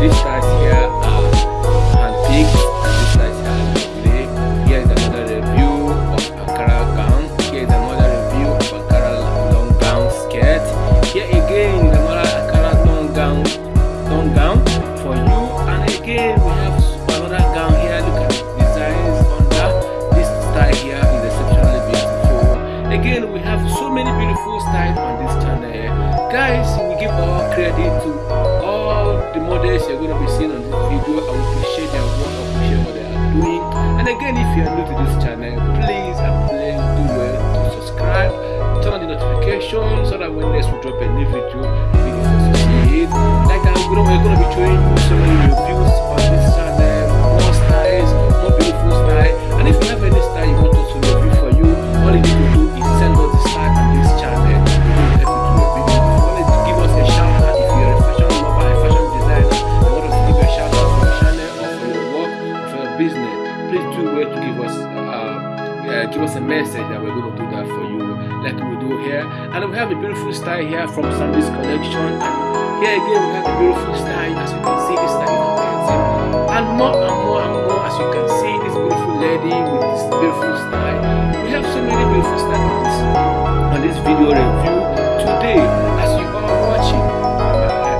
These styles here are handpicked, and these styles here are lovely. Here is another review of Ankara gown. Here is another review of Ankara long gown skirt. Here again is another Ankara long gown, long gown for you. And again we have another gown here. Look at the designs under this style here is exceptionally beautiful. Again, we have so many beautiful styles on this channel. Guys, we give all credit to the models you're going to be seeing on this video. I will appreciate their work, I appreciate what they are doing. And again, if you are new to this channel, please and please do well to subscribe, turn on the notification so that when next we drop a new video, you will see it. Like that, we're going to be showing uh, give us a message that we're going to do that for you. Like we do here. And we have a beautiful style here from Sandys collection. And here again we have a beautiful style. As you can see this style and more and more and more as you can see this beautiful lady with this beautiful style. We have so many beautiful styles on this video review. Today as you are watching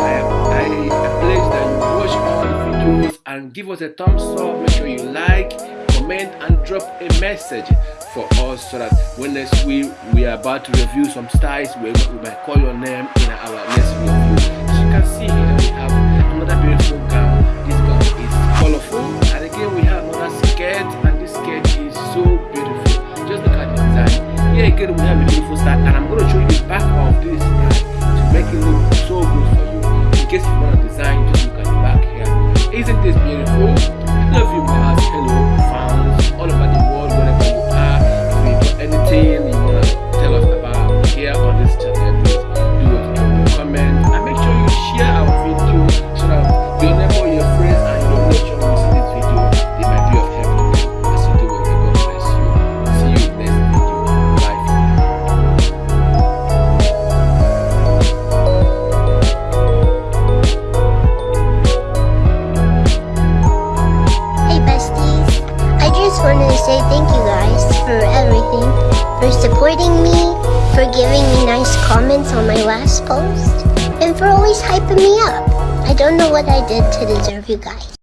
I, I pledge that you watch all the videos and give us a thumbs up. Make sure you like comment and drop a message for us so that when next week we are about to review some styles we, we might call your name in our next review. As you can see here we have another beautiful gown. This gown is colorful. And again we have another skirt. And this skirt is so beautiful. Just look at the design. Here again we have a beautiful style. And i'm going to show you the back of this style to make it look so good for you. In case you want to design just look at the back here. Isn't this beautiful comments on my last post, and for always hyping me up. I don't know what I did to deserve you guys.